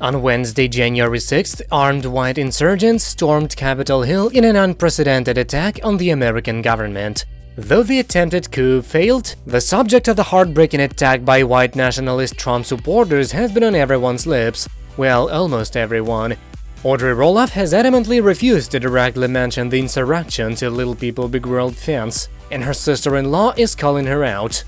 On Wednesday, January 6th, armed white insurgents stormed Capitol Hill in an unprecedented attack on the American government. Though the attempted coup failed, the subject of the heartbreaking attack by white nationalist Trump supporters has been on everyone's lips. Well, almost everyone. Audrey Roloff has adamantly refused to directly mention the insurrection to Little People Big World fans, and her sister-in-law is calling her out.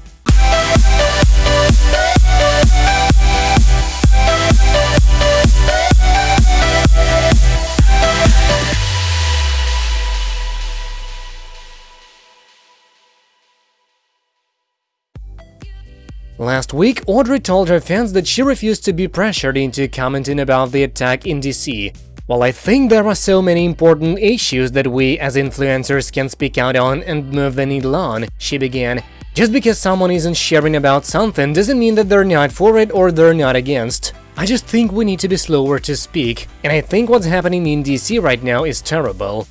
Last week, Audrey told her fans that she refused to be pressured into commenting about the attack in DC. While I think there are so many important issues that we as influencers can speak out on and move the needle on, she began, just because someone isn't sharing about something doesn't mean that they're not for it or they're not against. I just think we need to be slower to speak, and I think what's happening in DC right now is terrible.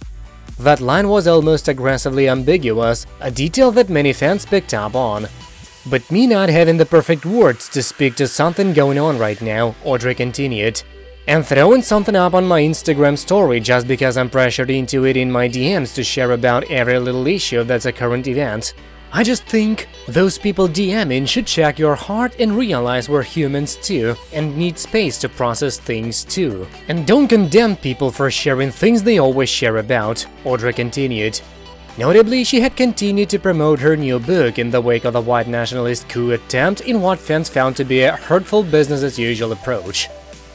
That line was almost aggressively ambiguous, a detail that many fans picked up on. But me not having the perfect words to speak to something going on right now, Audrey continued. And throwing something up on my Instagram story just because I'm pressured into it in my DMs to share about every little issue that's a current event. I just think those people DMing should check your heart and realize we're humans too and need space to process things too. And don't condemn people for sharing things they always share about, Audrey continued. Notably, she had continued to promote her new book in the wake of the white nationalist coup attempt in what fans found to be a hurtful business-as-usual approach.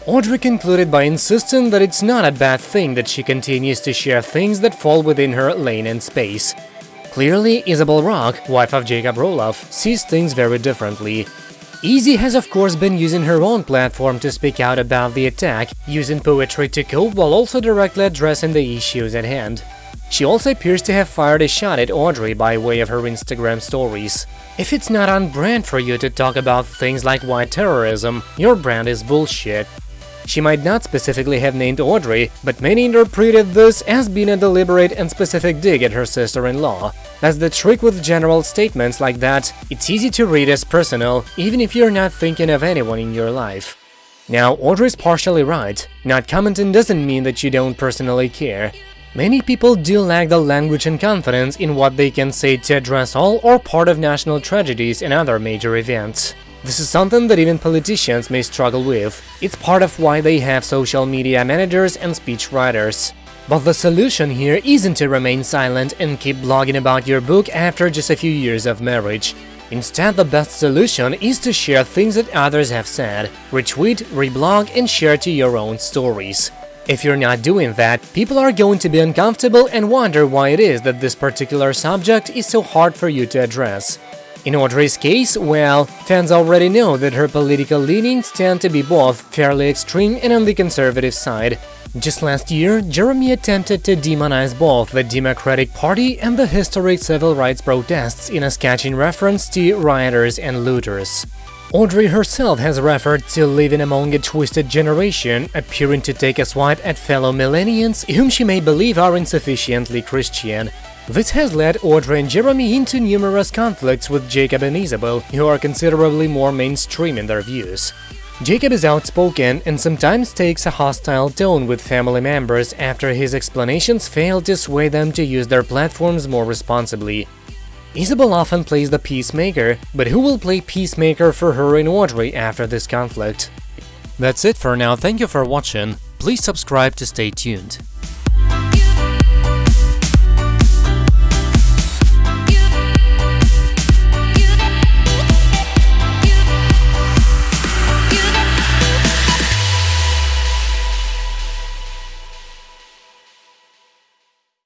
Audrey concluded by insisting that it's not a bad thing that she continues to share things that fall within her lane and space. Clearly, Isabel Rock, wife of Jacob Roloff, sees things very differently. Izzy has of course been using her own platform to speak out about the attack, using poetry to cope while also directly addressing the issues at hand. She also appears to have fired a shot at Audrey by way of her Instagram stories. If it's not on brand for you to talk about things like white terrorism, your brand is bullshit. She might not specifically have named Audrey, but many interpreted this as being a deliberate and specific dig at her sister-in-law. That's the trick with general statements like that, it's easy to read as personal, even if you're not thinking of anyone in your life. Now, Audrey's partially right, not commenting doesn't mean that you don't personally care. Many people do lack the language and confidence in what they can say to address all or part of national tragedies and other major events. This is something that even politicians may struggle with. It's part of why they have social media managers and speech writers. But the solution here isn't to remain silent and keep blogging about your book after just a few years of marriage. Instead, the best solution is to share things that others have said, retweet, reblog and share to your own stories. If you're not doing that, people are going to be uncomfortable and wonder why it is that this particular subject is so hard for you to address. In Audrey's case, well, fans already know that her political leanings tend to be both fairly extreme and on the conservative side. Just last year, Jeremy attempted to demonize both the Democratic Party and the historic civil rights protests in a sketching reference to rioters and looters. Audrey herself has referred to living among a twisted generation, appearing to take a swipe at fellow millennials whom she may believe are insufficiently Christian. This has led Audrey and Jeremy into numerous conflicts with Jacob and Isabel, who are considerably more mainstream in their views. Jacob is outspoken and sometimes takes a hostile tone with family members after his explanations fail to sway them to use their platforms more responsibly. Isabel often plays the peacemaker, but who will play peacemaker for her and Audrey after this conflict? That's it for now, thank you for watching, please subscribe to stay tuned.